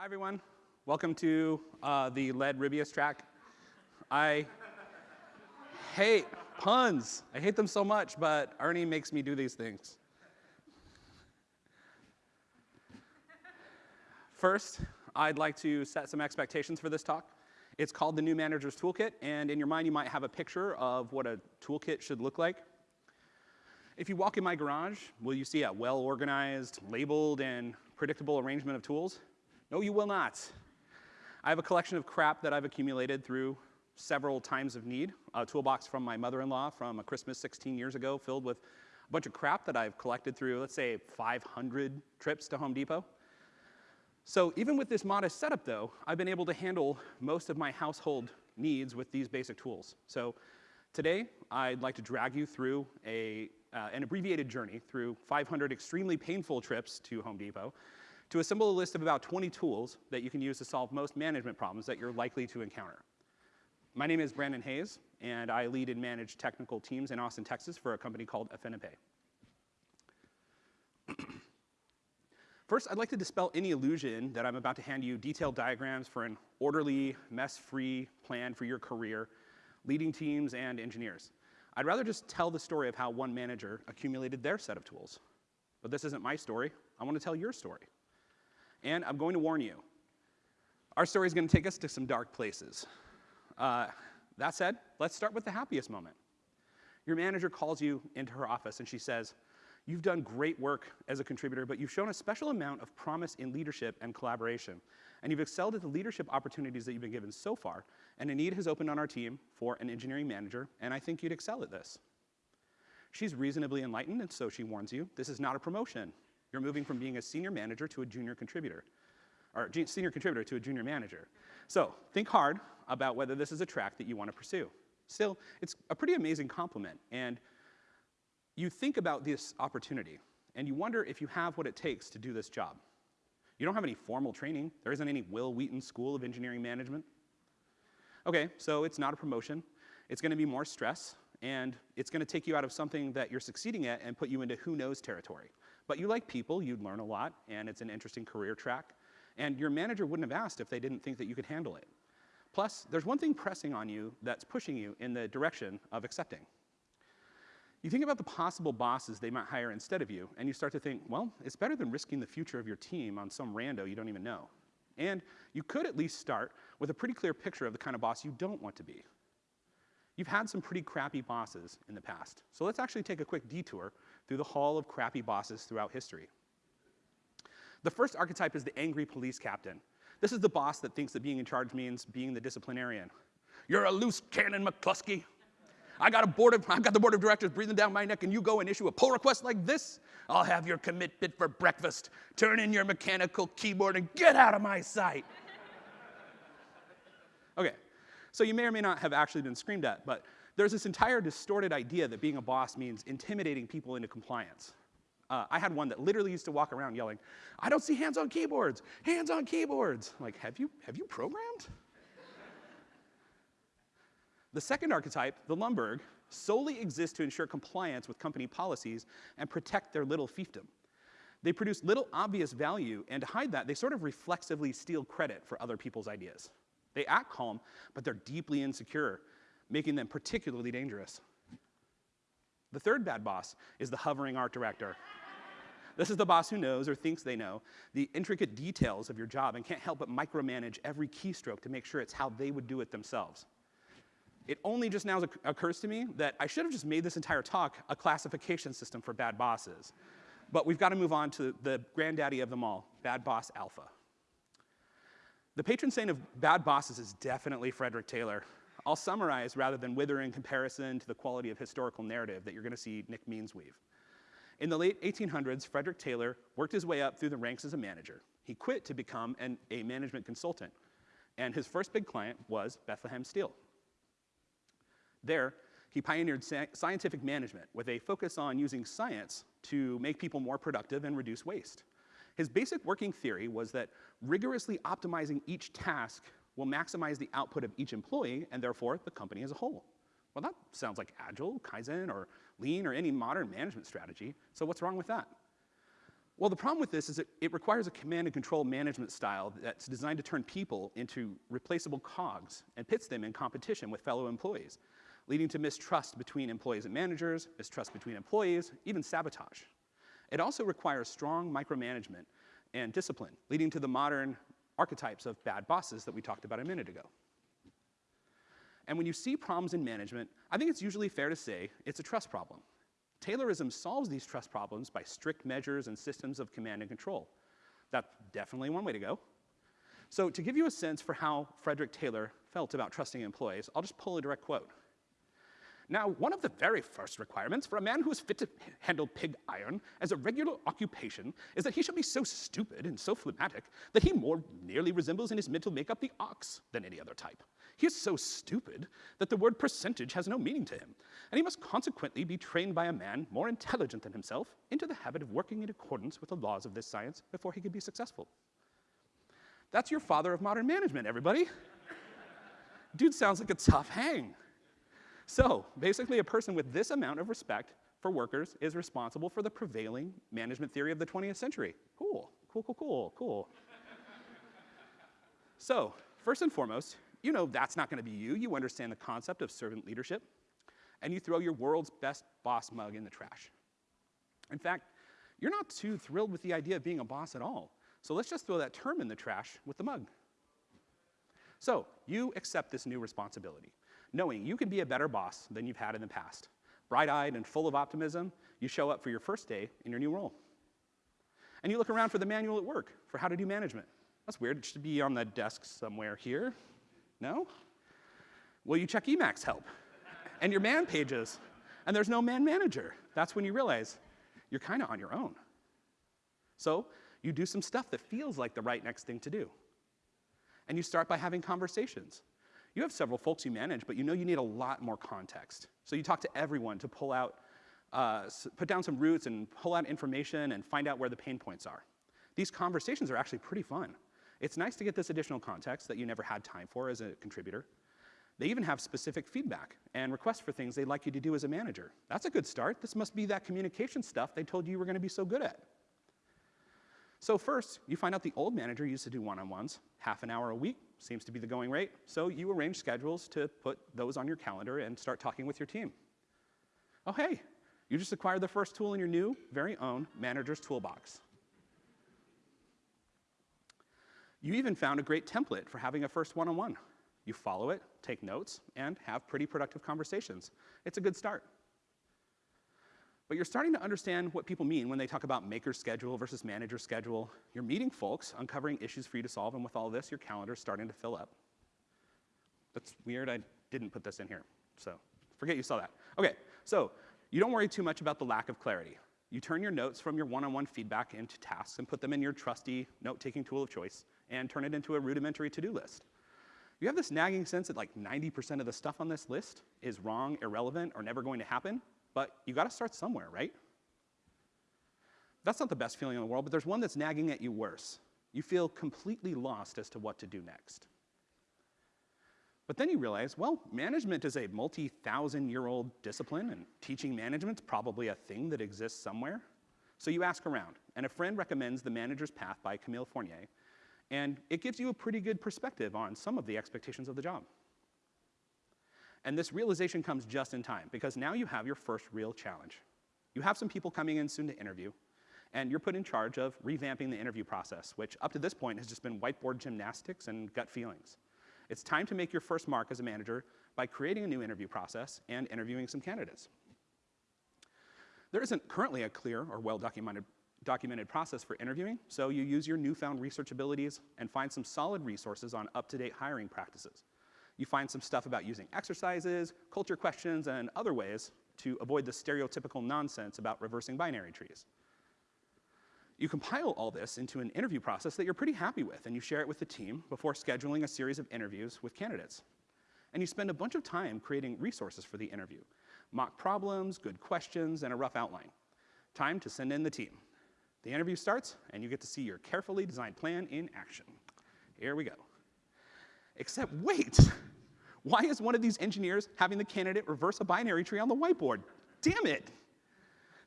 Hi, everyone. Welcome to uh, the lead Rubyists track. I hate puns. I hate them so much, but Ernie makes me do these things. First, I'd like to set some expectations for this talk. It's called the New Manager's Toolkit, and in your mind, you might have a picture of what a toolkit should look like. If you walk in my garage, will you see a well-organized, labeled, and predictable arrangement of tools? No, you will not. I have a collection of crap that I've accumulated through several times of need. A toolbox from my mother-in-law from a Christmas 16 years ago filled with a bunch of crap that I've collected through, let's say, 500 trips to Home Depot. So even with this modest setup, though, I've been able to handle most of my household needs with these basic tools. So today, I'd like to drag you through a, uh, an abbreviated journey through 500 extremely painful trips to Home Depot to assemble a list of about 20 tools that you can use to solve most management problems that you're likely to encounter. My name is Brandon Hays, and I lead and manage technical teams in Austin, Texas for a company called Affinipay. First, I'd like to dispel any illusion that I'm about to hand you detailed diagrams for an orderly, mess-free plan for your career, leading teams and engineers. I'd rather just tell the story of how one manager accumulated their set of tools. But this isn't my story. I want to tell your story. And I'm going to warn you, our story is going to take us to some dark places. Uh, that said, let's start with the happiest moment. Your manager calls you into her office and she says, You've done great work as a contributor, but you've shown a special amount of promise in leadership and collaboration. And you've excelled at the leadership opportunities that you've been given so far. And a need has opened on our team for an engineering manager, and I think you'd excel at this. She's reasonably enlightened, and so she warns you this is not a promotion. You're moving from being a senior manager to a junior contributor, or senior contributor to a junior manager. So think hard about whether this is a track that you want to pursue. Still, it's a pretty amazing compliment, and you think about this opportunity, and you wonder if you have what it takes to do this job. You don't have any formal training. There isn't any Will Wheaton School of Engineering Management. Okay, so it's not a promotion. It's going to be more stress, and it's going to take you out of something that you're succeeding at and put you into who knows territory. But you like people, you'd learn a lot, and it's an interesting career track. And your manager wouldn't have asked if they didn't think that you could handle it. Plus, there's one thing pressing on you that's pushing you in the direction of accepting. You think about the possible bosses they might hire instead of you, and you start to think, well, it's better than risking the future of your team on some rando you don't even know. And you could at least start with a pretty clear picture of the kind of boss you don't want to be. You've had some pretty crappy bosses in the past, so let's actually take a quick detour through the hall of crappy bosses throughout history. The first archetype is the angry police captain. This is the boss that thinks that being in charge means being the disciplinarian. You're a loose cannon, McCluskey. I got a board of, I've got the board of directors breathing down my neck and you go and issue a pull request like this? I'll have your commitment for breakfast. Turn in your mechanical keyboard and get out of my sight. okay, so you may or may not have actually been screamed at, but there's this entire distorted idea that being a boss means intimidating people into compliance. Uh, I had one that literally used to walk around yelling, I don't see hands on keyboards, hands on keyboards. I'm like, have you, have you programmed? the second archetype, the Lumbergh, solely exists to ensure compliance with company policies and protect their little fiefdom. They produce little obvious value, and to hide that, they sort of reflexively steal credit for other people's ideas. They act calm, but they're deeply insecure making them particularly dangerous. The third bad boss is the hovering art director. This is the boss who knows or thinks they know the intricate details of your job and can't help but micromanage every keystroke to make sure it's how they would do it themselves. It only just now occurs to me that I should have just made this entire talk a classification system for bad bosses. But we've got to move on to the granddaddy of them all, Bad Boss Alpha. The patron saint of bad bosses is definitely Frederick Taylor. I'll summarize rather than wither in comparison to the quality of historical narrative that you're going to see Nick Means weave. In the late 1800s, Frederick Taylor worked his way up through the ranks as a manager. He quit to become an, a management consultant, and his first big client was Bethlehem Steel. There, he pioneered scientific management with a focus on using science to make people more productive and reduce waste. His basic working theory was that rigorously optimizing each task will maximize the output of each employee and therefore the company as a whole. Well, that sounds like Agile, Kaizen, or Lean, or any modern management strategy, so what's wrong with that? Well, the problem with this is it, it requires a command and control management style that's designed to turn people into replaceable cogs and pits them in competition with fellow employees, leading to mistrust between employees and managers, mistrust between employees, even sabotage. It also requires strong micromanagement and discipline, leading to the modern archetypes of bad bosses that we talked about a minute ago. And when you see problems in management, I think it's usually fair to say it's a trust problem. Taylorism solves these trust problems by strict measures and systems of command and control. That's definitely one way to go. So to give you a sense for how Frederick Taylor felt about trusting employees, I'll just pull a direct quote. Now, one of the very first requirements for a man who is fit to handle pig iron as a regular occupation is that he shall be so stupid and so phlegmatic that he more nearly resembles in his mental makeup the ox than any other type. He is so stupid that the word percentage has no meaning to him, and he must consequently be trained by a man more intelligent than himself into the habit of working in accordance with the laws of this science before he can be successful. That's your father of modern management, everybody. Dude sounds like a tough hang. So, basically, a person with this amount of respect for workers is responsible for the prevailing management theory of the 20th century. Cool, cool, cool, cool, cool. so, first and foremost, you know that's not gonna be you. You understand the concept of servant leadership, and you throw your world's best boss mug in the trash. In fact, you're not too thrilled with the idea of being a boss at all. So let's just throw that term in the trash with the mug. So you accept this new responsibility, knowing you can be a better boss than you've had in the past. Bright-eyed and full of optimism, you show up for your first day in your new role. And you look around for the manual at work for how to do management. That's weird, it should be on the desk somewhere here. No? Well, you check Emacs help and your man pages, and there's no man manager. That's when you realize you're kind of on your own. So you do some stuff that feels like the right next thing to do. And you start by having conversations. You have several folks you manage, but you know you need a lot more context. So you talk to everyone to pull out, uh, put down some roots and pull out information and find out where the pain points are. These conversations are actually pretty fun. It's nice to get this additional context that you never had time for as a contributor. They even have specific feedback and requests for things they'd like you to do as a manager. That's a good start. This must be that communication stuff they told you you were gonna be so good at. So first, you find out the old manager used to do one-on-ones, half an hour a week, seems to be the going rate, so you arrange schedules to put those on your calendar and start talking with your team. Oh hey, you just acquired the first tool in your new, very own manager's toolbox. You even found a great template for having a first one-on-one. -on -one. You follow it, take notes, and have pretty productive conversations. It's a good start. But you're starting to understand what people mean when they talk about maker schedule versus manager schedule. You're meeting folks, uncovering issues for you to solve, and with all this, your calendar's starting to fill up. That's weird, I didn't put this in here, so forget you saw that. Okay, so you don't worry too much about the lack of clarity. You turn your notes from your one-on-one -on -one feedback into tasks and put them in your trusty note-taking tool of choice and turn it into a rudimentary to-do list. You have this nagging sense that like 90% of the stuff on this list is wrong, irrelevant, or never going to happen, but you gotta start somewhere, right? That's not the best feeling in the world, but there's one that's nagging at you worse. You feel completely lost as to what to do next. But then you realize, well, management is a multi-thousand year old discipline and teaching management's probably a thing that exists somewhere. So you ask around, and a friend recommends The Manager's Path by Camille Fournier, and it gives you a pretty good perspective on some of the expectations of the job. And this realization comes just in time, because now you have your first real challenge. You have some people coming in soon to interview, and you're put in charge of revamping the interview process, which up to this point has just been whiteboard gymnastics and gut feelings. It's time to make your first mark as a manager by creating a new interview process and interviewing some candidates. There isn't currently a clear or well-documented documented process for interviewing, so you use your newfound research abilities and find some solid resources on up-to-date hiring practices. You find some stuff about using exercises, culture questions, and other ways to avoid the stereotypical nonsense about reversing binary trees. You compile all this into an interview process that you're pretty happy with, and you share it with the team before scheduling a series of interviews with candidates. And you spend a bunch of time creating resources for the interview, mock problems, good questions, and a rough outline. Time to send in the team. The interview starts, and you get to see your carefully designed plan in action. Here we go. Except wait, why is one of these engineers having the candidate reverse a binary tree on the whiteboard? Damn it.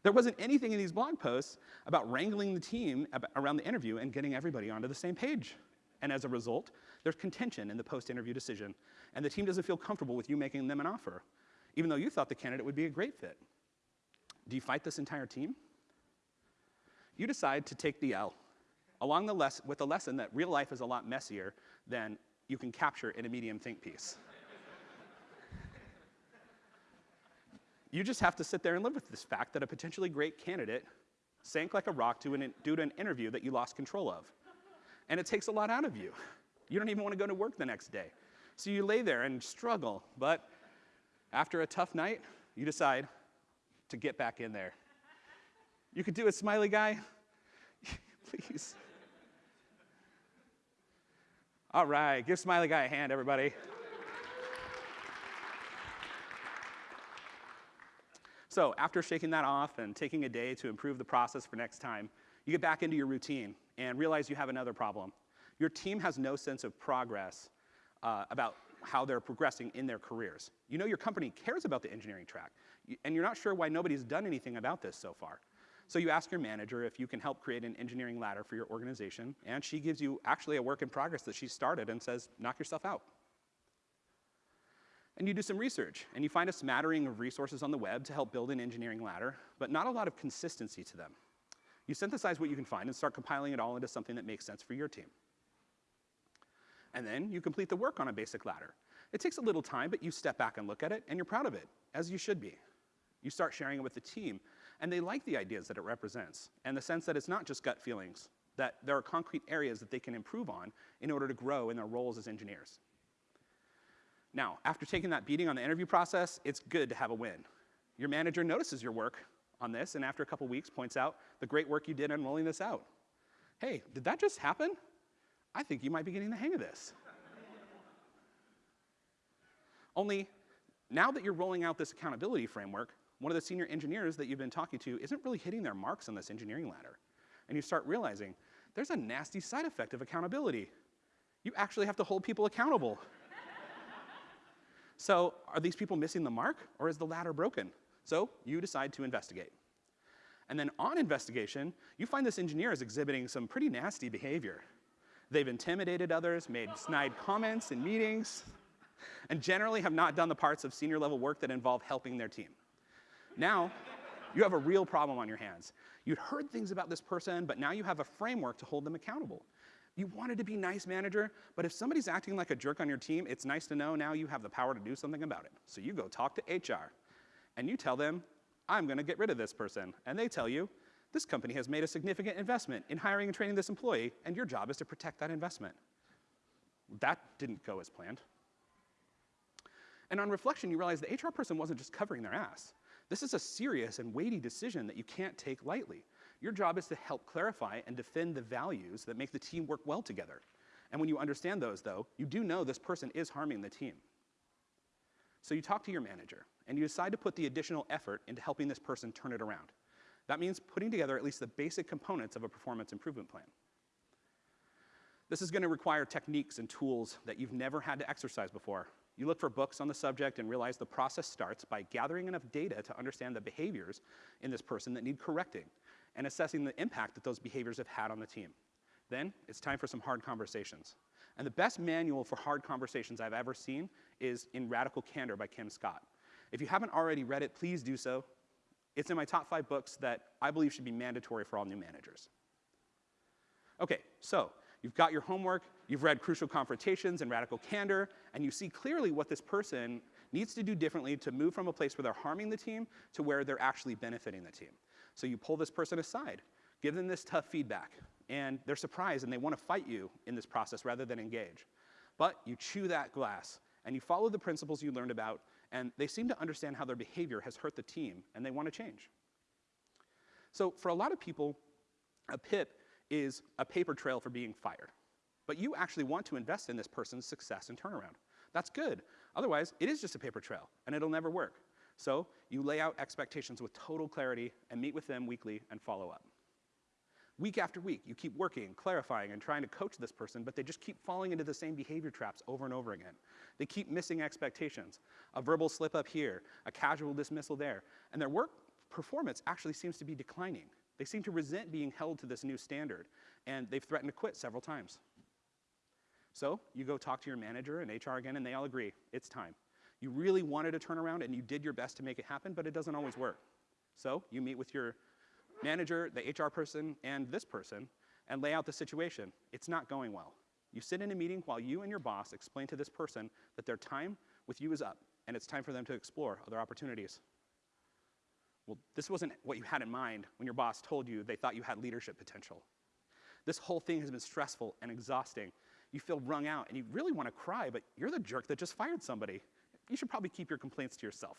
There wasn't anything in these blog posts about wrangling the team around the interview and getting everybody onto the same page. And as a result, there's contention in the post-interview decision, and the team doesn't feel comfortable with you making them an offer, even though you thought the candidate would be a great fit. Do you fight this entire team? You decide to take the L, along the with the lesson that real life is a lot messier than you can capture in a medium think piece. You just have to sit there and live with this fact that a potentially great candidate sank like a rock to an, due to an interview that you lost control of. And it takes a lot out of you. You don't even want to go to work the next day. So you lay there and struggle, but after a tough night, you decide to get back in there. You could do it, smiley guy. Please. All right, give smiley guy a hand, everybody. So after shaking that off and taking a day to improve the process for next time, you get back into your routine and realize you have another problem. Your team has no sense of progress uh, about how they're progressing in their careers. You know your company cares about the engineering track, and you're not sure why nobody's done anything about this so far. So you ask your manager if you can help create an engineering ladder for your organization, and she gives you actually a work in progress that she started and says, knock yourself out. And you do some research, and you find a smattering of resources on the web to help build an engineering ladder, but not a lot of consistency to them. You synthesize what you can find and start compiling it all into something that makes sense for your team. And then you complete the work on a basic ladder. It takes a little time, but you step back and look at it, and you're proud of it, as you should be. You start sharing it with the team, and they like the ideas that it represents, and the sense that it's not just gut feelings, that there are concrete areas that they can improve on in order to grow in their roles as engineers. Now, after taking that beating on the interview process, it's good to have a win. Your manager notices your work on this, and after a couple weeks points out the great work you did in rolling this out. Hey, did that just happen? I think you might be getting the hang of this. Only, now that you're rolling out this accountability framework, one of the senior engineers that you've been talking to isn't really hitting their marks on this engineering ladder. And you start realizing there's a nasty side effect of accountability. You actually have to hold people accountable. So are these people missing the mark, or is the ladder broken? So you decide to investigate. And then on investigation, you find this engineer is exhibiting some pretty nasty behavior. They've intimidated others, made snide comments in meetings, and generally have not done the parts of senior level work that involve helping their team. Now, you have a real problem on your hands. You'd heard things about this person, but now you have a framework to hold them accountable. You wanted to be nice manager, but if somebody's acting like a jerk on your team, it's nice to know now you have the power to do something about it. So you go talk to HR, and you tell them, I'm gonna get rid of this person. And they tell you, this company has made a significant investment in hiring and training this employee, and your job is to protect that investment. That didn't go as planned. And on reflection, you realize the HR person wasn't just covering their ass. This is a serious and weighty decision that you can't take lightly. Your job is to help clarify and defend the values that make the team work well together. And when you understand those, though, you do know this person is harming the team. So you talk to your manager, and you decide to put the additional effort into helping this person turn it around. That means putting together at least the basic components of a performance improvement plan. This is gonna require techniques and tools that you've never had to exercise before. You look for books on the subject and realize the process starts by gathering enough data to understand the behaviors in this person that need correcting and assessing the impact that those behaviors have had on the team. Then it's time for some hard conversations. And the best manual for hard conversations I've ever seen is in Radical Candor by Kim Scott. If you haven't already read it, please do so. It's in my top five books that I believe should be mandatory for all new managers. Okay, so you've got your homework, you've read Crucial Confrontations and Radical Candor, and you see clearly what this person needs to do differently to move from a place where they're harming the team to where they're actually benefiting the team. So you pull this person aside, give them this tough feedback, and they're surprised and they want to fight you in this process rather than engage. But you chew that glass and you follow the principles you learned about, and they seem to understand how their behavior has hurt the team and they want to change. So for a lot of people, a PIP is a paper trail for being fired. But you actually want to invest in this person's success and turnaround. That's good. Otherwise, it is just a paper trail, and it'll never work. So you lay out expectations with total clarity and meet with them weekly and follow up. Week after week, you keep working, clarifying, and trying to coach this person, but they just keep falling into the same behavior traps over and over again. They keep missing expectations. A verbal slip up here, a casual dismissal there, and their work performance actually seems to be declining. They seem to resent being held to this new standard, and they've threatened to quit several times. So you go talk to your manager and HR again, and they all agree, it's time. You really wanted a turnaround, and you did your best to make it happen, but it doesn't always work. So you meet with your manager, the HR person, and this person, and lay out the situation. It's not going well. You sit in a meeting while you and your boss explain to this person that their time with you is up, and it's time for them to explore other opportunities. Well, this wasn't what you had in mind when your boss told you they thought you had leadership potential. This whole thing has been stressful and exhausting. You feel wrung out, and you really want to cry, but you're the jerk that just fired somebody. You should probably keep your complaints to yourself.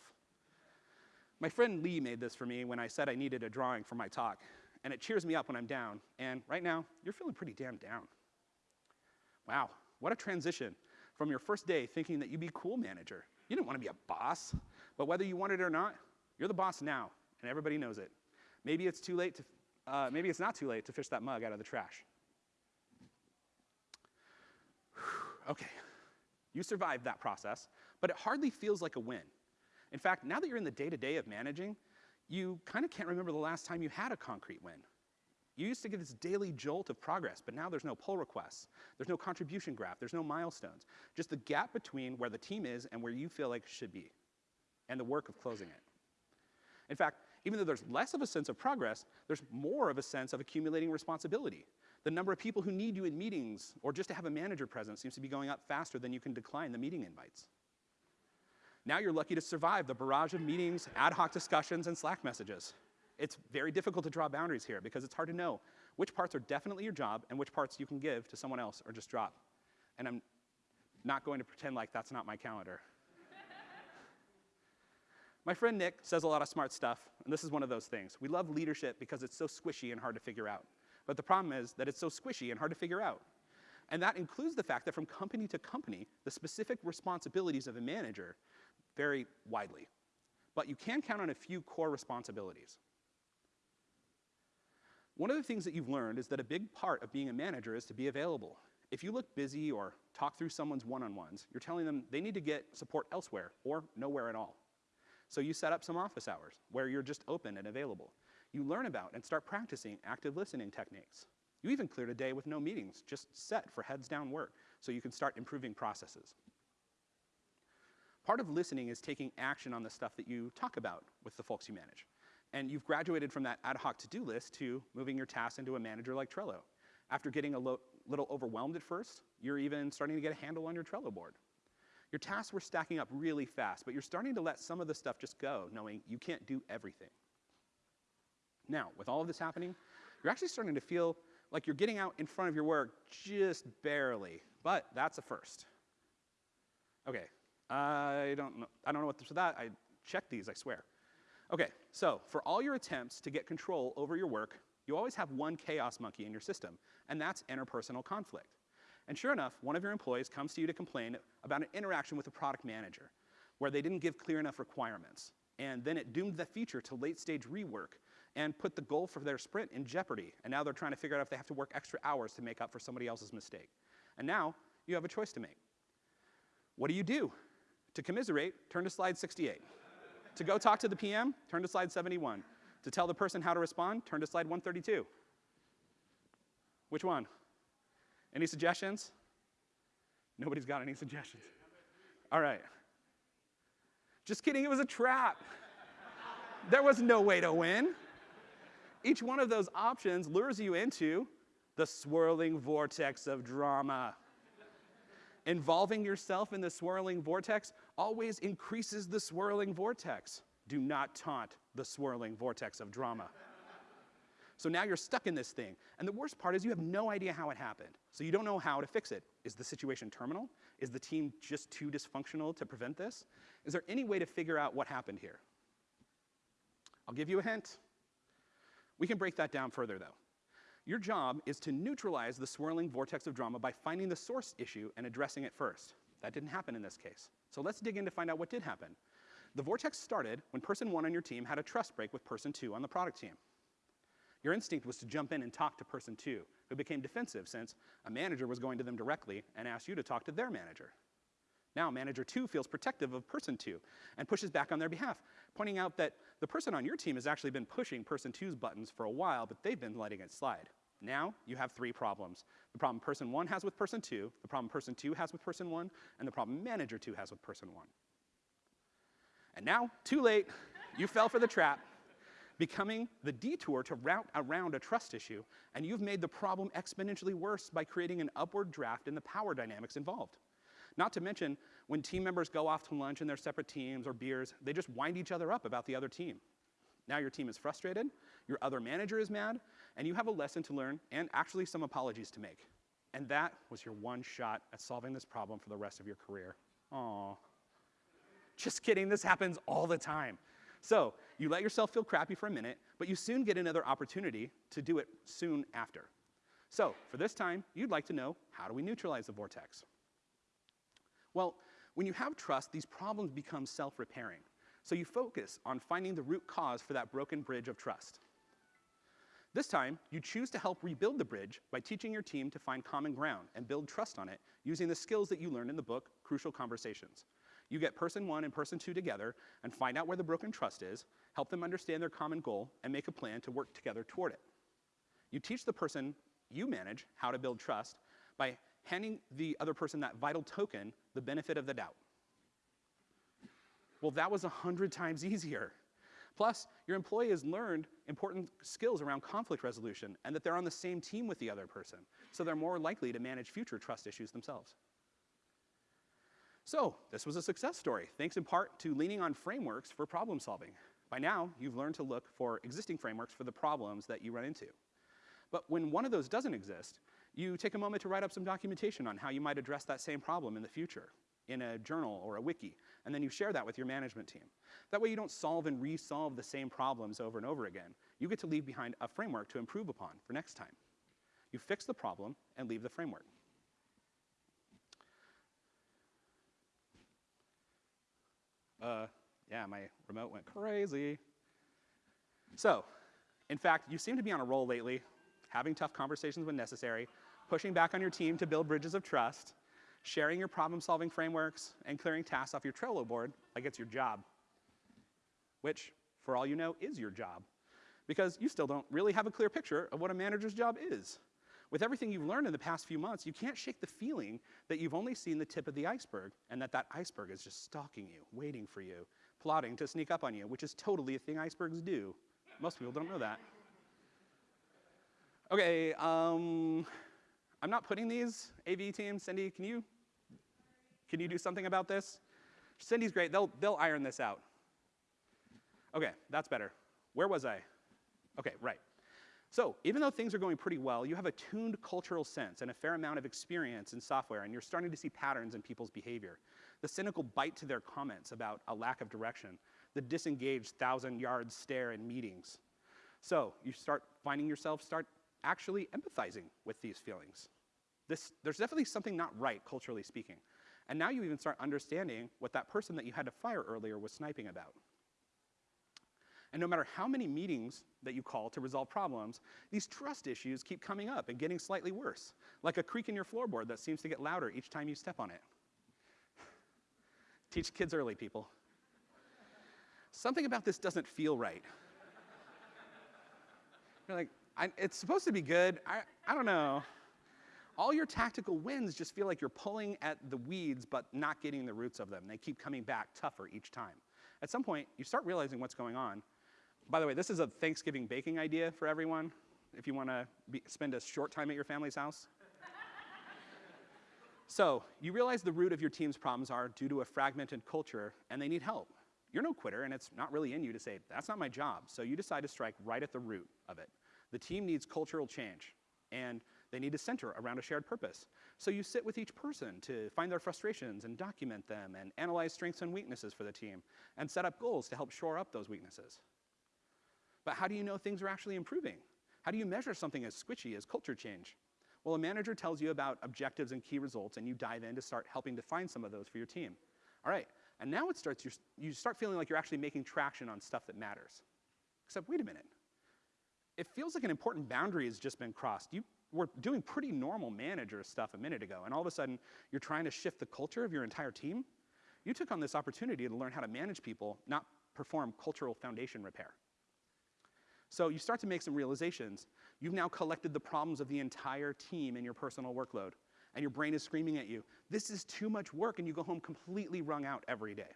My friend Lee made this for me when I said I needed a drawing for my talk, and it cheers me up when I'm down, and right now, you're feeling pretty damn down. Wow, what a transition from your first day thinking that you'd be cool manager. You didn't want to be a boss, but whether you wanted it or not, you're the boss now, and everybody knows it. Maybe it's too late to, uh, maybe it's not too late to fish that mug out of the trash. okay, you survived that process, but it hardly feels like a win. In fact, now that you're in the day-to-day -day of managing, you kind of can't remember the last time you had a concrete win. You used to get this daily jolt of progress, but now there's no pull requests. There's no contribution graph. There's no milestones. Just the gap between where the team is and where you feel like it should be, and the work of closing it. In fact, even though there's less of a sense of progress, there's more of a sense of accumulating responsibility. The number of people who need you in meetings or just to have a manager present seems to be going up faster than you can decline the meeting invites. Now you're lucky to survive the barrage of meetings, ad hoc discussions, and Slack messages. It's very difficult to draw boundaries here because it's hard to know which parts are definitely your job and which parts you can give to someone else or just drop. And I'm not going to pretend like that's not my calendar. my friend Nick says a lot of smart stuff, and this is one of those things. We love leadership because it's so squishy and hard to figure out. But the problem is that it's so squishy and hard to figure out. And that includes the fact that from company to company, the specific responsibilities of a manager vary widely. But you can count on a few core responsibilities. One of the things that you've learned is that a big part of being a manager is to be available. If you look busy or talk through someone's one-on-ones, you're telling them they need to get support elsewhere or nowhere at all. So you set up some office hours where you're just open and available. You learn about and start practicing active listening techniques. You even cleared a day with no meetings, just set for heads down work so you can start improving processes. Part of listening is taking action on the stuff that you talk about with the folks you manage. And you've graduated from that ad hoc to-do list to moving your tasks into a manager like Trello. After getting a little overwhelmed at first, you're even starting to get a handle on your Trello board. Your tasks were stacking up really fast, but you're starting to let some of the stuff just go, knowing you can't do everything. Now, with all of this happening, you're actually starting to feel like you're getting out in front of your work just barely, but that's a first. Okay, I don't know, I don't know what or that. I checked these, I swear. Okay, so for all your attempts to get control over your work, you always have one chaos monkey in your system, and that's interpersonal conflict. And sure enough, one of your employees comes to you to complain about an interaction with a product manager where they didn't give clear enough requirements. And then it doomed the feature to late stage rework and put the goal for their sprint in jeopardy. And now they're trying to figure out if they have to work extra hours to make up for somebody else's mistake. And now you have a choice to make. What do you do? To commiserate, turn to slide 68. to go talk to the PM, turn to slide 71. To tell the person how to respond, turn to slide 132. Which one? Any suggestions? Nobody's got any suggestions. All right. Just kidding, it was a trap. there was no way to win. Each one of those options lures you into the swirling vortex of drama. Involving yourself in the swirling vortex always increases the swirling vortex. Do not taunt the swirling vortex of drama. So now you're stuck in this thing. And the worst part is you have no idea how it happened. So you don't know how to fix it. Is the situation terminal? Is the team just too dysfunctional to prevent this? Is there any way to figure out what happened here? I'll give you a hint. We can break that down further though. Your job is to neutralize the swirling vortex of drama by finding the source issue and addressing it first. That didn't happen in this case. So let's dig in to find out what did happen. The vortex started when person one on your team had a trust break with person two on the product team. Your instinct was to jump in and talk to person two, who became defensive since a manager was going to them directly and asked you to talk to their manager. Now manager two feels protective of person two and pushes back on their behalf, pointing out that the person on your team has actually been pushing person two's buttons for a while, but they've been letting it slide. Now you have three problems. The problem person one has with person two, the problem person two has with person one, and the problem manager two has with person one. And now, too late, you fell for the trap, becoming the detour to route around a trust issue, and you've made the problem exponentially worse by creating an upward draft in the power dynamics involved. Not to mention, when team members go off to lunch in their separate teams or beers, they just wind each other up about the other team. Now your team is frustrated, your other manager is mad, and you have a lesson to learn and actually some apologies to make. And that was your one shot at solving this problem for the rest of your career. Aww. Just kidding, this happens all the time. So you let yourself feel crappy for a minute, but you soon get another opportunity to do it soon after. So for this time, you'd like to know, how do we neutralize the vortex? Well, when you have trust, these problems become self-repairing. So you focus on finding the root cause for that broken bridge of trust. This time, you choose to help rebuild the bridge by teaching your team to find common ground and build trust on it using the skills that you learned in the book, Crucial Conversations. You get person one and person two together and find out where the broken trust is, help them understand their common goal, and make a plan to work together toward it. You teach the person you manage how to build trust by handing the other person that vital token the benefit of the doubt. Well, that was a hundred times easier. Plus, your employee has learned important skills around conflict resolution and that they're on the same team with the other person, so they're more likely to manage future trust issues themselves. So, this was a success story, thanks in part to leaning on frameworks for problem solving. By now, you've learned to look for existing frameworks for the problems that you run into. But when one of those doesn't exist, you take a moment to write up some documentation on how you might address that same problem in the future in a journal or a wiki, and then you share that with your management team. That way you don't solve and resolve the same problems over and over again. You get to leave behind a framework to improve upon for next time. You fix the problem and leave the framework. Uh, yeah, my remote went crazy. So, in fact, you seem to be on a roll lately, having tough conversations when necessary, pushing back on your team to build bridges of trust, sharing your problem-solving frameworks, and clearing tasks off your Trello board like it's your job. Which, for all you know, is your job. Because you still don't really have a clear picture of what a manager's job is. With everything you've learned in the past few months, you can't shake the feeling that you've only seen the tip of the iceberg and that that iceberg is just stalking you, waiting for you, plotting to sneak up on you, which is totally a thing icebergs do. Most people don't know that. Okay, um, I'm not putting these AV team, Cindy, can you can you do something about this? Cindy's great. They'll, they'll iron this out. Okay, that's better. Where was I? Okay, right. So even though things are going pretty well, you have a tuned cultural sense and a fair amount of experience in software, and you're starting to see patterns in people's behavior. The cynical bite to their comments about a lack of direction, the disengaged thousand-yard stare in meetings. So you start finding yourself start actually empathizing with these feelings. This, there's definitely something not right, culturally speaking. And now you even start understanding what that person that you had to fire earlier was sniping about. And no matter how many meetings that you call to resolve problems, these trust issues keep coming up and getting slightly worse, like a creak in your floorboard that seems to get louder each time you step on it. Teach kids early, people. Something about this doesn't feel right. You're like, it's supposed to be good. I, I don't know all your tactical wins just feel like you're pulling at the weeds but not getting the roots of them. They keep coming back tougher each time. At some point, you start realizing what's going on. By the way, this is a Thanksgiving baking idea for everyone, if you want to spend a short time at your family's house. so, you realize the root of your team's problems are due to a fragmented culture, and they need help. You're no quitter, and it's not really in you to say, that's not my job. So you decide to strike right at the root of it. The team needs cultural change, and they need to center around a shared purpose. So you sit with each person to find their frustrations and document them and analyze strengths and weaknesses for the team and set up goals to help shore up those weaknesses. But how do you know things are actually improving? How do you measure something as squishy as culture change? Well, a manager tells you about objectives and key results and you dive in to start helping define some of those for your team. All right, and now it starts, you start feeling like you're actually making traction on stuff that matters. Except, wait a minute. It feels like an important boundary has just been crossed. You were doing pretty normal manager stuff a minute ago, and all of a sudden you're trying to shift the culture of your entire team. You took on this opportunity to learn how to manage people, not perform cultural foundation repair. So you start to make some realizations. You've now collected the problems of the entire team in your personal workload, and your brain is screaming at you, this is too much work, and you go home completely wrung out every day.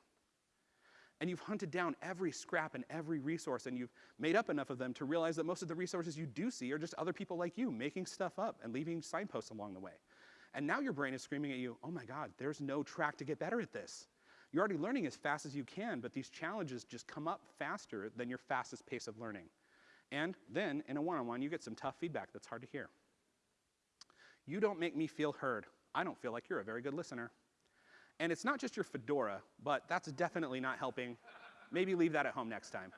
And you've hunted down every scrap and every resource, and you've made up enough of them to realize that most of the resources you do see are just other people like you making stuff up and leaving signposts along the way. And now your brain is screaming at you, oh my God, there's no track to get better at this. You're already learning as fast as you can, but these challenges just come up faster than your fastest pace of learning. And then, in a one-on-one, you get some tough feedback that's hard to hear. You don't make me feel heard. I don't feel like you're a very good listener. And it's not just your fedora, but that's definitely not helping. Maybe leave that at home next time.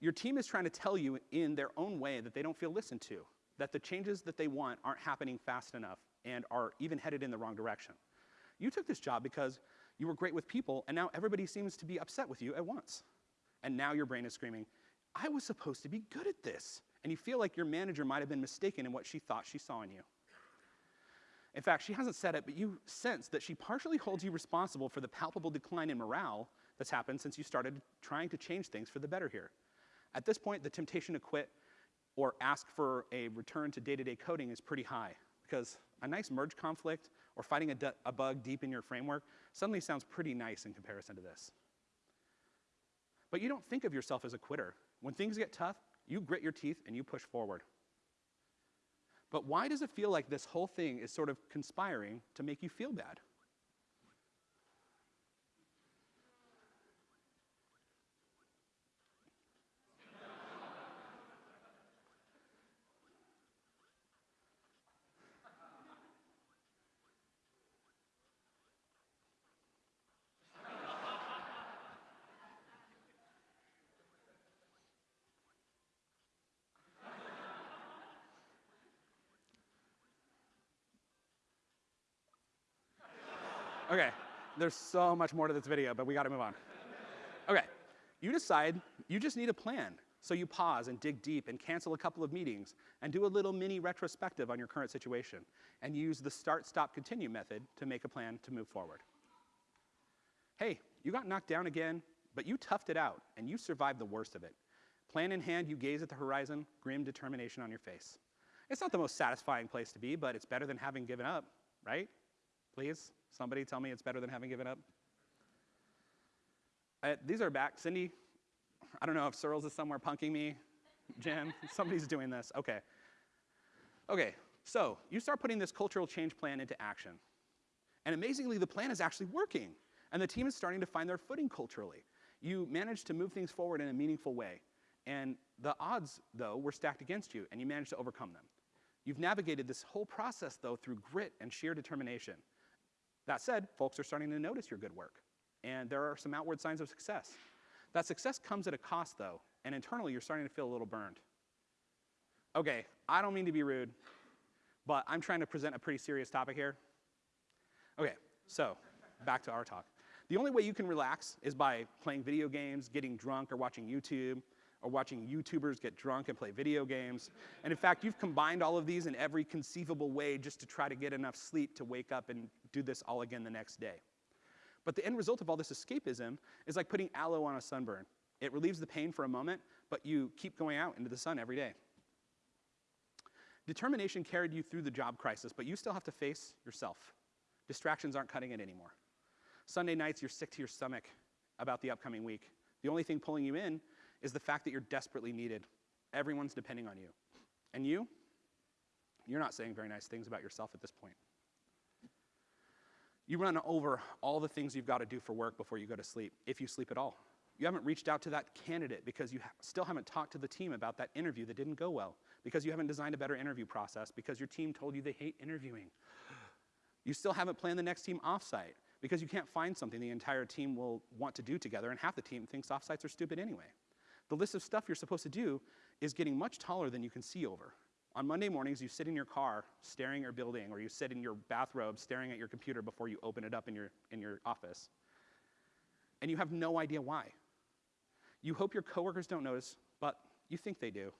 Your team is trying to tell you in their own way that they don't feel listened to, that the changes that they want aren't happening fast enough and are even headed in the wrong direction. You took this job because you were great with people, and now everybody seems to be upset with you at once. And now your brain is screaming, I was supposed to be good at this. And you feel like your manager might have been mistaken in what she thought she saw in you. In fact, she hasn't said it, but you sense that she partially holds you responsible for the palpable decline in morale that's happened since you started trying to change things for the better here. At this point, the temptation to quit or ask for a return to day-to-day -day coding is pretty high because a nice merge conflict or fighting a, a bug deep in your framework suddenly sounds pretty nice in comparison to this. But you don't think of yourself as a quitter. When things get tough, you grit your teeth and you push forward. But why does it feel like this whole thing is sort of conspiring to make you feel bad? Okay, there's so much more to this video, but we gotta move on. Okay, you decide you just need a plan. So you pause and dig deep and cancel a couple of meetings and do a little mini retrospective on your current situation and use the start, stop, continue method to make a plan to move forward. Hey, you got knocked down again, but you toughed it out and you survived the worst of it. Plan in hand, you gaze at the horizon, grim determination on your face. It's not the most satisfying place to be, but it's better than having given up, right? Please? Somebody tell me it's better than having given up? Uh, these are back. Cindy, I don't know if Searles is somewhere punking me. Jen, somebody's doing this. Okay. Okay, so you start putting this cultural change plan into action. And amazingly, the plan is actually working. And the team is starting to find their footing culturally. You managed to move things forward in a meaningful way. And the odds, though, were stacked against you, and you managed to overcome them. You've navigated this whole process, though, through grit and sheer determination. That said, folks are starting to notice your good work, and there are some outward signs of success. That success comes at a cost, though, and internally you're starting to feel a little burned. Okay, I don't mean to be rude, but I'm trying to present a pretty serious topic here. Okay, so back to our talk. The only way you can relax is by playing video games, getting drunk, or watching YouTube, or watching YouTubers get drunk and play video games. And in fact, you've combined all of these in every conceivable way just to try to get enough sleep to wake up and do this all again the next day. But the end result of all this escapism is like putting aloe on a sunburn. It relieves the pain for a moment, but you keep going out into the sun every day. Determination carried you through the job crisis, but you still have to face yourself. Distractions aren't cutting it anymore. Sunday nights, you're sick to your stomach about the upcoming week. The only thing pulling you in is the fact that you're desperately needed. Everyone's depending on you. And you, you're not saying very nice things about yourself at this point. You run over all the things you've got to do for work before you go to sleep, if you sleep at all. You haven't reached out to that candidate because you ha still haven't talked to the team about that interview that didn't go well, because you haven't designed a better interview process, because your team told you they hate interviewing. You still haven't planned the next team offsite because you can't find something the entire team will want to do together, and half the team thinks offsites are stupid anyway. The list of stuff you're supposed to do is getting much taller than you can see over. On Monday mornings, you sit in your car staring at your building, or you sit in your bathrobe staring at your computer before you open it up in your, in your office. And you have no idea why. You hope your coworkers don't notice, but you think they do.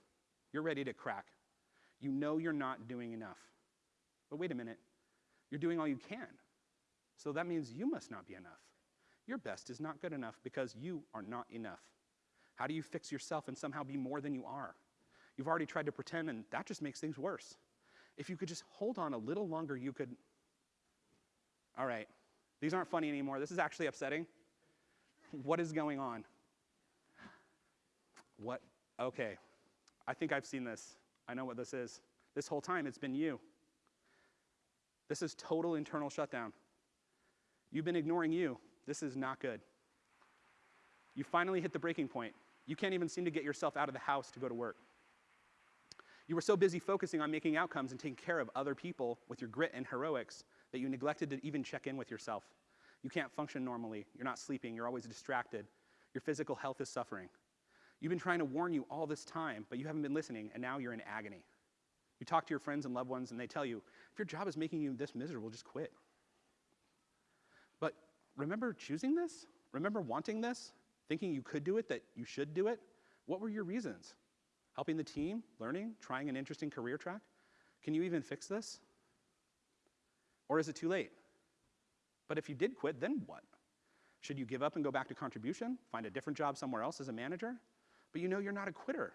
You're ready to crack. You know you're not doing enough. But wait a minute, you're doing all you can. So that means you must not be enough. Your best is not good enough because you are not enough. How do you fix yourself and somehow be more than you are? You've already tried to pretend, and that just makes things worse. If you could just hold on a little longer, you could. All right, these aren't funny anymore. This is actually upsetting. What is going on? What? Okay, I think I've seen this. I know what this is. This whole time, it's been you. This is total internal shutdown. You've been ignoring you. This is not good. You finally hit the breaking point. You can't even seem to get yourself out of the house to go to work. You were so busy focusing on making outcomes and taking care of other people with your grit and heroics that you neglected to even check in with yourself. You can't function normally. You're not sleeping. You're always distracted. Your physical health is suffering. You've been trying to warn you all this time, but you haven't been listening, and now you're in agony. You talk to your friends and loved ones, and they tell you, if your job is making you this miserable, just quit. But remember choosing this? Remember wanting this? Thinking you could do it, that you should do it? What were your reasons? Helping the team, learning, trying an interesting career track? Can you even fix this? Or is it too late? But if you did quit, then what? Should you give up and go back to contribution, find a different job somewhere else as a manager? But you know you're not a quitter.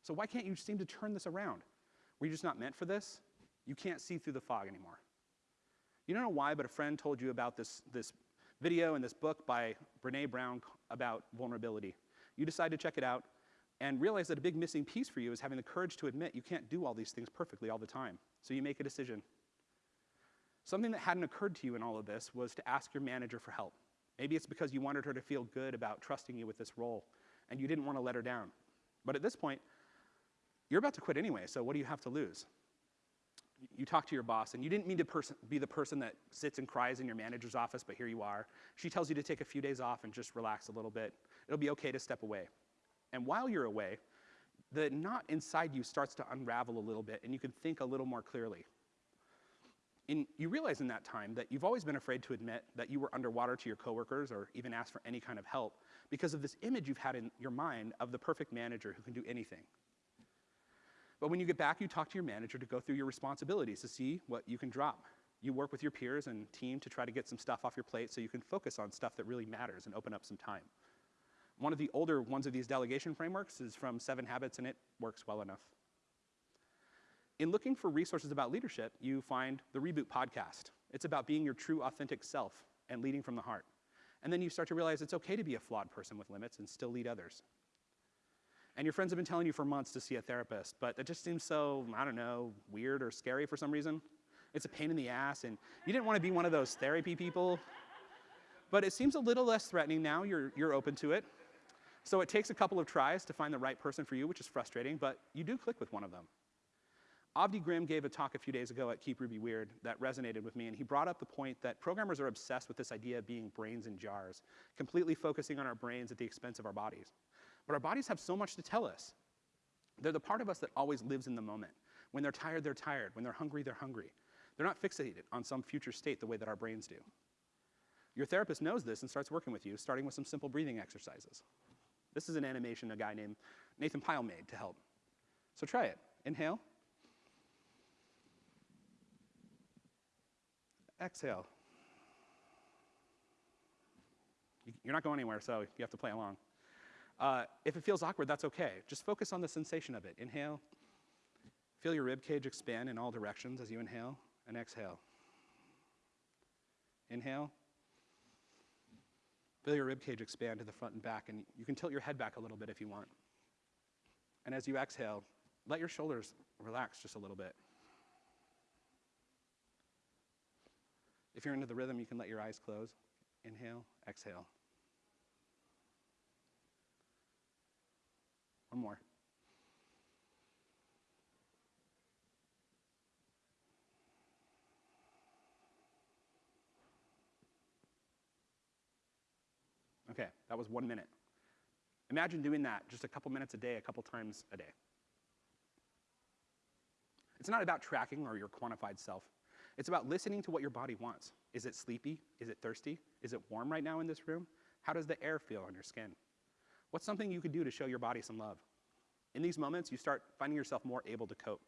So why can't you seem to turn this around? Were you just not meant for this? You can't see through the fog anymore. You don't know why, but a friend told you about this, this video and this book by Brene Brown about vulnerability. You decide to check it out and realize that a big missing piece for you is having the courage to admit you can't do all these things perfectly all the time. So you make a decision. Something that hadn't occurred to you in all of this was to ask your manager for help. Maybe it's because you wanted her to feel good about trusting you with this role and you didn't want to let her down. But at this point, you're about to quit anyway, so what do you have to lose? You talk to your boss, and you didn't mean to be the person that sits and cries in your manager's office, but here you are. She tells you to take a few days off and just relax a little bit. It'll be okay to step away. And while you're away, the knot inside you starts to unravel a little bit, and you can think a little more clearly. And you realize in that time that you've always been afraid to admit that you were underwater to your coworkers or even ask for any kind of help because of this image you've had in your mind of the perfect manager who can do anything. But when you get back, you talk to your manager to go through your responsibilities to see what you can drop. You work with your peers and team to try to get some stuff off your plate so you can focus on stuff that really matters and open up some time. One of the older ones of these delegation frameworks is from Seven Habits, and it works well enough. In looking for resources about leadership, you find the Reboot podcast. It's about being your true, authentic self and leading from the heart. And then you start to realize it's okay to be a flawed person with limits and still lead others. And your friends have been telling you for months to see a therapist, but it just seems so, I don't know, weird or scary for some reason. It's a pain in the ass, and you didn't want to be one of those therapy people. But it seems a little less threatening now, you're, you're open to it. So it takes a couple of tries to find the right person for you, which is frustrating, but you do click with one of them. Avdi Grimm gave a talk a few days ago at Keep Ruby Weird that resonated with me, and he brought up the point that programmers are obsessed with this idea of being brains in jars, completely focusing on our brains at the expense of our bodies. But our bodies have so much to tell us. They're the part of us that always lives in the moment. When they're tired, they're tired. When they're hungry, they're hungry. They're not fixated on some future state the way that our brains do. Your therapist knows this and starts working with you, starting with some simple breathing exercises. This is an animation a guy named Nathan Pyle made to help. So try it. Inhale. Exhale. You're not going anywhere, so you have to play along. Uh, if it feels awkward, that's okay. Just focus on the sensation of it. Inhale. Feel your rib cage expand in all directions as you inhale and exhale. Inhale. Feel your rib cage expand to the front and back, and you can tilt your head back a little bit if you want. And as you exhale, let your shoulders relax just a little bit. If you're into the rhythm, you can let your eyes close. Inhale, exhale. One more. Okay, that was one minute. Imagine doing that just a couple minutes a day, a couple times a day. It's not about tracking or your quantified self. It's about listening to what your body wants. Is it sleepy? Is it thirsty? Is it warm right now in this room? How does the air feel on your skin? What's something you could do to show your body some love? In these moments, you start finding yourself more able to cope.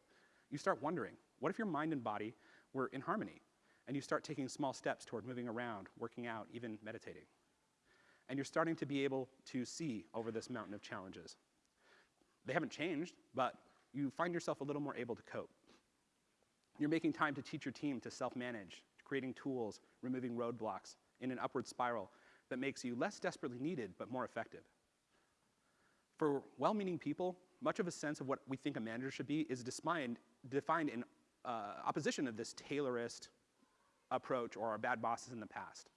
You start wondering, what if your mind and body were in harmony? And you start taking small steps toward moving around, working out, even meditating. And you're starting to be able to see over this mountain of challenges. They haven't changed, but you find yourself a little more able to cope. You're making time to teach your team to self-manage, creating tools, removing roadblocks in an upward spiral that makes you less desperately needed, but more effective. For well-meaning people, much of a sense of what we think a manager should be is defined, defined in uh, opposition of this Taylorist approach or our bad bosses in the past.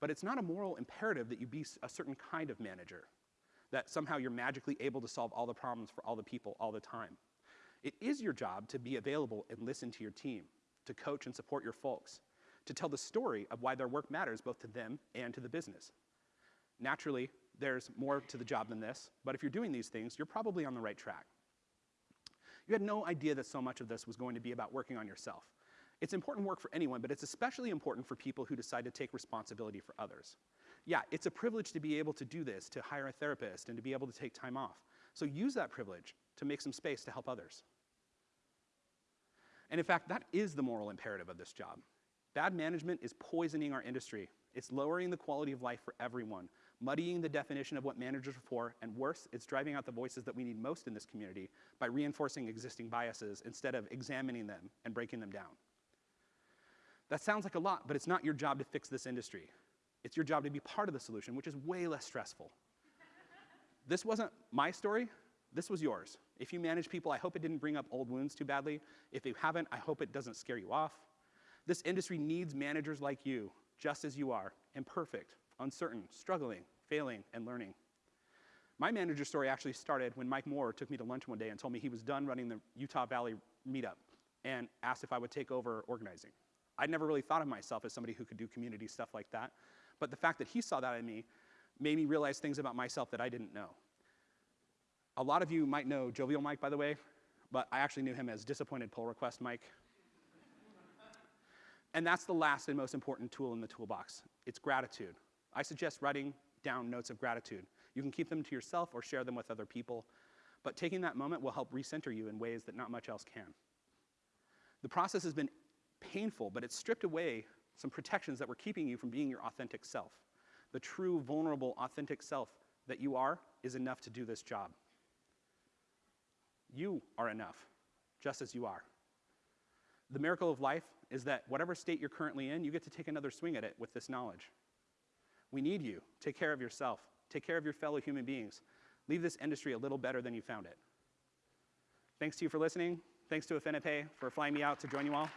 But it's not a moral imperative that you be a certain kind of manager, that somehow you're magically able to solve all the problems for all the people all the time. It is your job to be available and listen to your team, to coach and support your folks, to tell the story of why their work matters both to them and to the business. Naturally, there's more to the job than this, but if you're doing these things, you're probably on the right track. You had no idea that so much of this was going to be about working on yourself. It's important work for anyone, but it's especially important for people who decide to take responsibility for others. Yeah, it's a privilege to be able to do this, to hire a therapist, and to be able to take time off. So use that privilege to make some space to help others. And in fact, that is the moral imperative of this job. Bad management is poisoning our industry. It's lowering the quality of life for everyone, muddying the definition of what managers are for, and worse, it's driving out the voices that we need most in this community by reinforcing existing biases instead of examining them and breaking them down. That sounds like a lot, but it's not your job to fix this industry. It's your job to be part of the solution, which is way less stressful. this wasn't my story, this was yours. If you manage people, I hope it didn't bring up old wounds too badly. If you haven't, I hope it doesn't scare you off. This industry needs managers like you, just as you are, imperfect, uncertain, struggling, failing, and learning. My manager story actually started when Mike Moore took me to lunch one day and told me he was done running the Utah Valley meetup and asked if I would take over organizing. I'd never really thought of myself as somebody who could do community stuff like that, but the fact that he saw that in me made me realize things about myself that I didn't know. A lot of you might know Jovial Mike, by the way, but I actually knew him as Disappointed Pull Request Mike. and that's the last and most important tool in the toolbox. It's gratitude. I suggest writing down notes of gratitude. You can keep them to yourself or share them with other people, but taking that moment will help recenter you in ways that not much else can. The process has been painful, but it's stripped away some protections that were keeping you from being your authentic self. The true, vulnerable, authentic self that you are is enough to do this job. You are enough, just as you are. The miracle of life is that whatever state you're currently in, you get to take another swing at it with this knowledge. We need you. Take care of yourself. Take care of your fellow human beings. Leave this industry a little better than you found it. Thanks to you for listening. Thanks to Affinipay for flying me out to join you all.